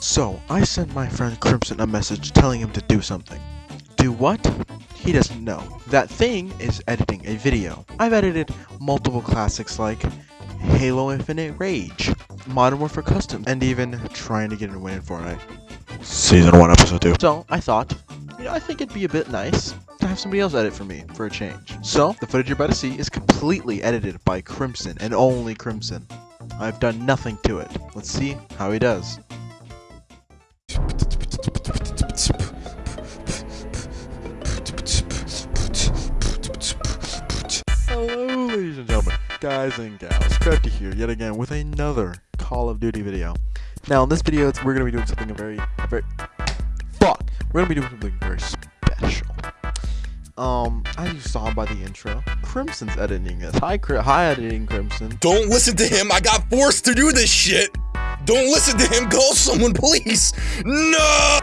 So, I sent my friend Crimson a message telling him to do something. Do what? He doesn't know. That thing is editing a video. I've edited multiple classics like Halo Infinite Rage, Modern Warfare Custom, and even trying to get a win in Fortnite. Season 1, Episode 2. So, I thought, you know, I think it'd be a bit nice to have somebody else edit for me, for a change. So, the footage you're about to see is completely edited by Crimson, and only Crimson. I've done nothing to it. Let's see how he does. Hello, ladies and gentlemen, guys and gals. Crafty here, yet again, with another Call of Duty video. Now, in this video, we're going to be doing something very, very... Fuck! We're going to be doing something very special. Um, as you saw by the intro, Crimson's editing this. Hi, Cri hi, editing Crimson. Don't listen to him. I got forced to do this shit. Don't listen to him. Call someone, please. No.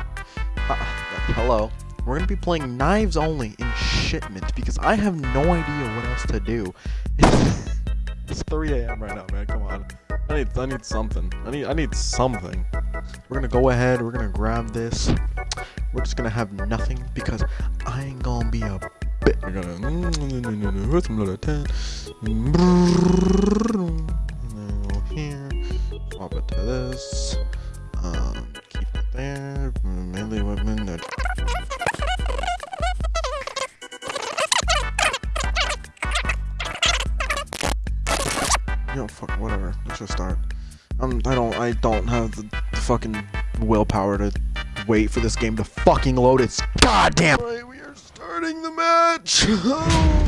Hello. We're gonna be playing knives only in shipment because I have no idea what else to do. it's 3 a.m. right now, man. Come on. I need, I need something. I need, I need something. We're gonna go ahead. We're gonna grab this. We're just gonna have nothing because I ain't gonna be a bit. We're gonna mm, mm, mm, some little ten. Here, swap it to this. Um, keep it there. Melee weapon. Don't, have the, fucking willpower to wait for this game to fucking load. It's goddamn. We are starting the match.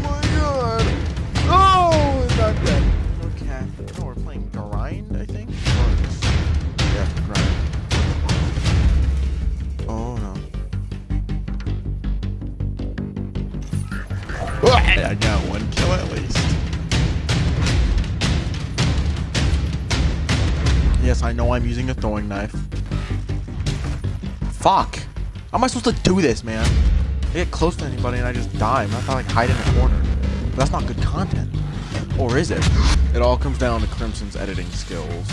Yes, I know I'm using a throwing knife. Fuck! How am I supposed to do this, man? I get close to anybody and I just die. I'm not like hide in a corner. That's not good content. Or is it? It all comes down to Crimson's editing skills.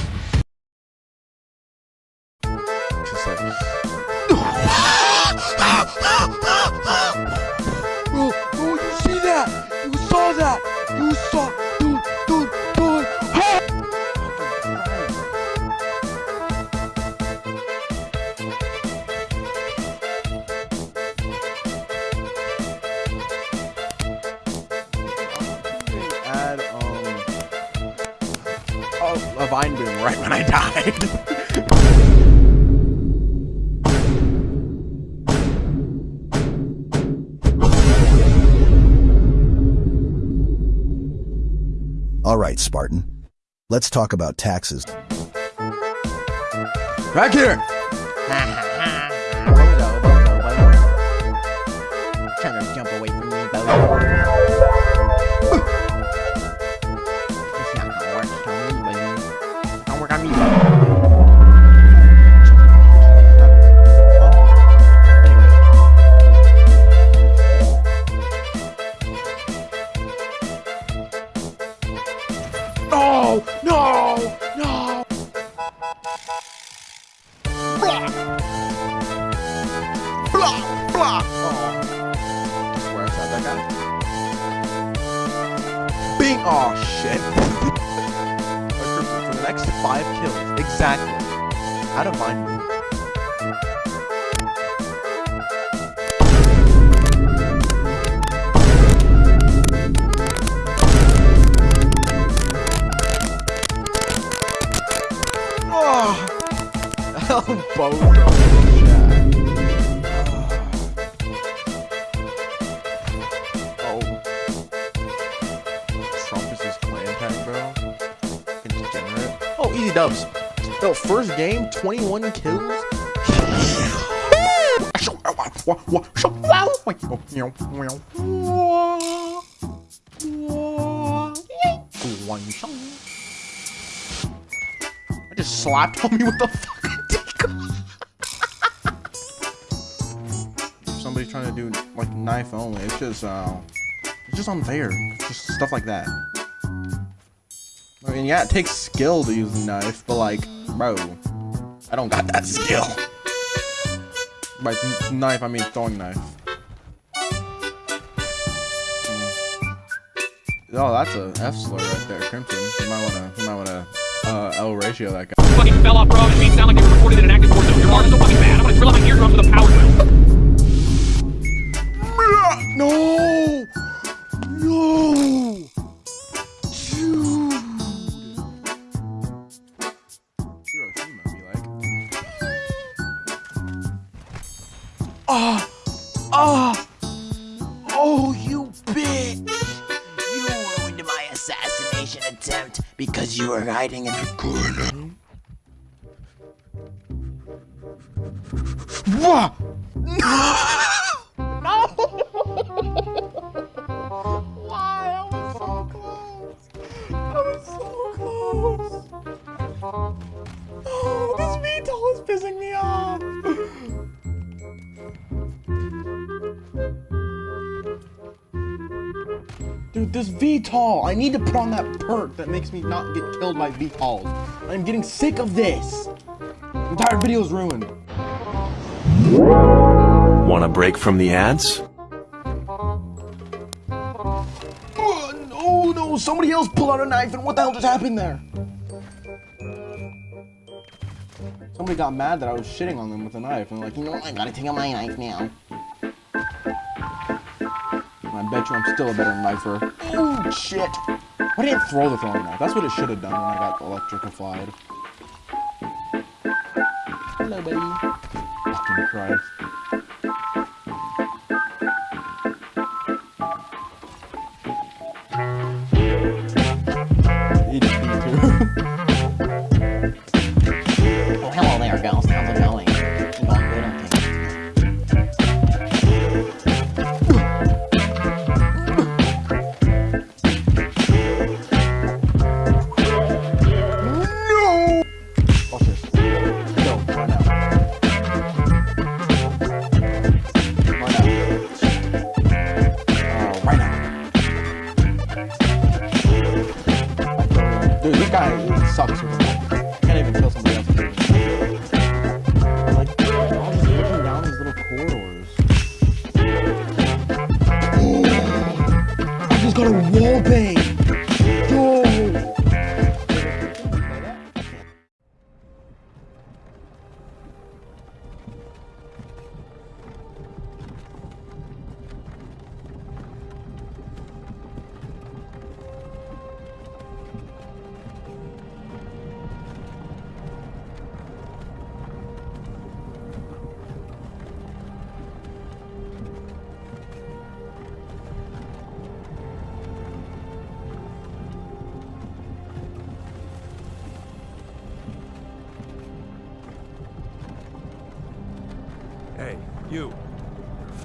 Just like... Bro, bro, you see that? You saw that? You saw... All right, Spartan. Let's talk about taxes. Back here. Next five kills, exactly. Out of mind. Oh! oh Elbows on easy dubs. Yo, first game, 21 kills. I just slapped on me with the fucking deco. Somebody trying to do like knife only. It's just uh, it's just unfair. Just stuff like that. I mean, yeah, it takes skill to use a knife, but like, bro, I don't got that skill. By knife, I mean throwing knife. Mm. Oh, that's a F slur right there, Crimson. You might wanna, you might wanna, uh, L ratio that guy. fucking fell off made it sound like they were recorded in an active war zone. Your so fucking bad. I'm gonna drill my eardrums with hiding in the corner. Wah! Dude, VTOL. I need to put on that perk that makes me not get killed by VTOLs. I'm getting sick of this. Entire video's ruined. Want a break from the ads? Oh, no, no, somebody else pulled out a knife and what the hell just happened there? Somebody got mad that I was shitting on them with a knife and they're like, you know what, I gotta take out my knife now. And I bet you I'm still a better knifer. Oh, shit. Why didn't throw the throwing knife? That's what it should have done when I got electrified. Hello, buddy. Fucking Christ.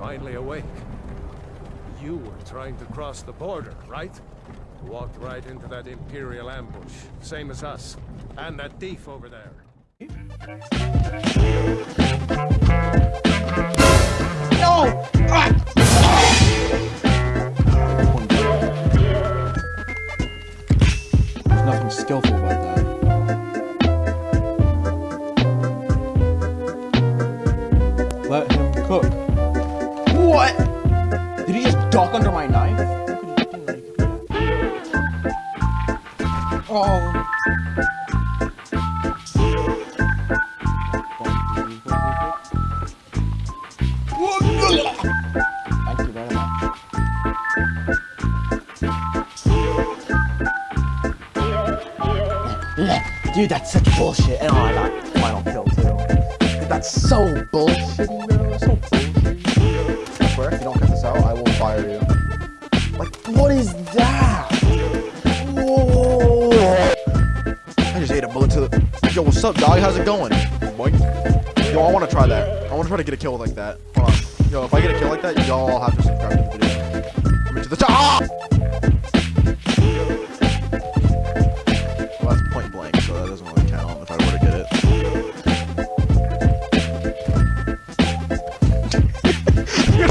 Finally awake. You were trying to cross the border, right? Walked right into that Imperial ambush, same as us. And that thief over there. No! Ah! There's nothing skillful about that. Duck under my knife? Oh. Dude, that's such bullshit. And I got final kill too. That's so bullshit, bro. So up, dog? How's it going? Yo, I want to try that. I want to try to get a kill like that. Hold on. Yo, if I get a kill like that, y'all have to subscribe to the video. Come into the top. Ah! That's point blank, so that doesn't really count if I were to get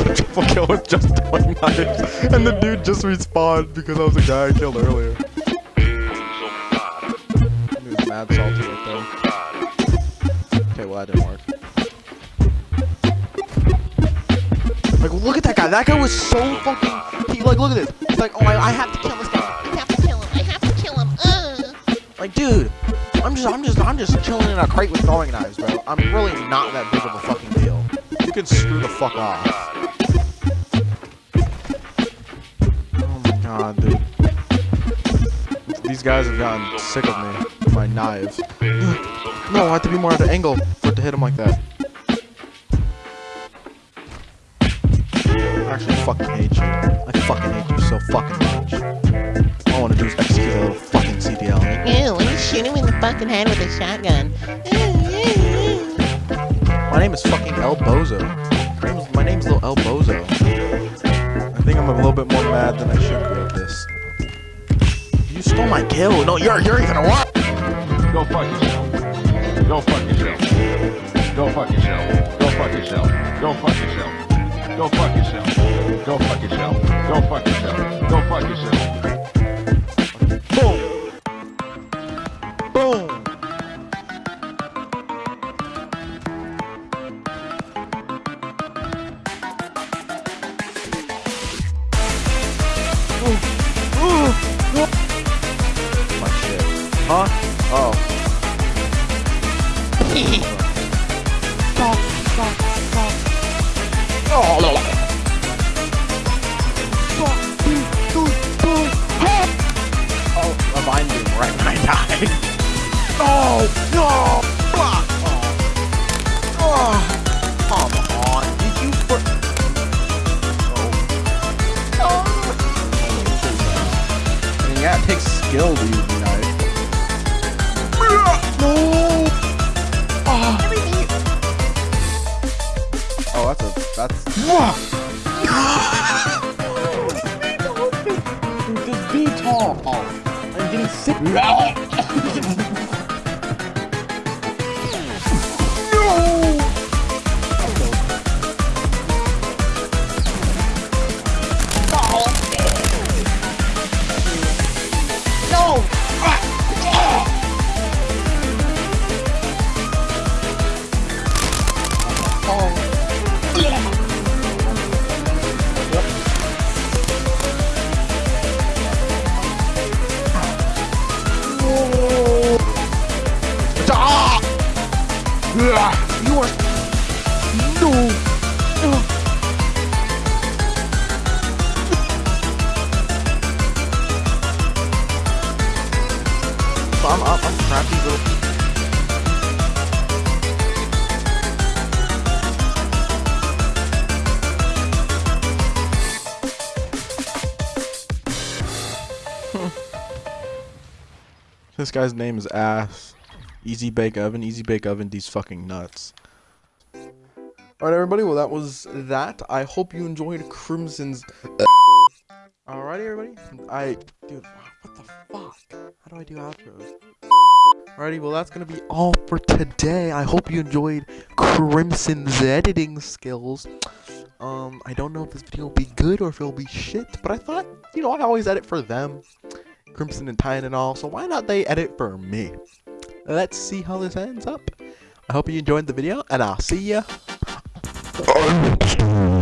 it. Triple kill with just throwing knives, and the dude just respawned because I was the guy I killed earlier. Mad salty that didn't work. Like, look at that guy. That guy was so fucking. He like, look at this. He's like, oh, I, I have to kill this guy. I have to kill him. I have to kill him. Uh. Like, dude, I'm just, I'm just, I'm just chilling in a crate with throwing knives, bro. I'm really not that big of a fucking deal. You can screw the fuck off. Oh my god, dude. These guys have gotten sick of me. My knives. No, I have to be more at an angle for it to hit him like that. I actually fucking hate you. I fucking hate you so fucking much. All I want to do is execute a little fucking CDL. Ew, let me shoot him in the fucking head with a shotgun. My name is fucking El Bozo. My name's, my name's Little El Bozo. I think I'm a little bit more mad than I should be at this. You stole my kill. No, you're you're even a what? Go fuck yourself. Go fuck yourself. Go fuck yourself. Go fuck yourself. Go fuck yourself. Go fuck yourself. Go fuck yourself. Go fuck yourself. Go fuck yourself. That's a... Just be tall. I'm getting sick. Up. Crappy little. This guy's name is Ass. Easy Bake Oven, Easy Bake Oven, these fucking nuts. Alright, everybody, well, that was that. I hope you enjoyed Crimson's. Alrighty, everybody. I. Dude, what the fuck? How do I do outros? Alrighty, well, that's gonna be all for today. I hope you enjoyed Crimson's editing skills. Um, I don't know if this video will be good or if it'll be shit, but I thought, you know, I always edit for them. Crimson and Tyne and all, so why not they edit for me? Let's see how this ends up. I hope you enjoyed the video, and I'll see ya.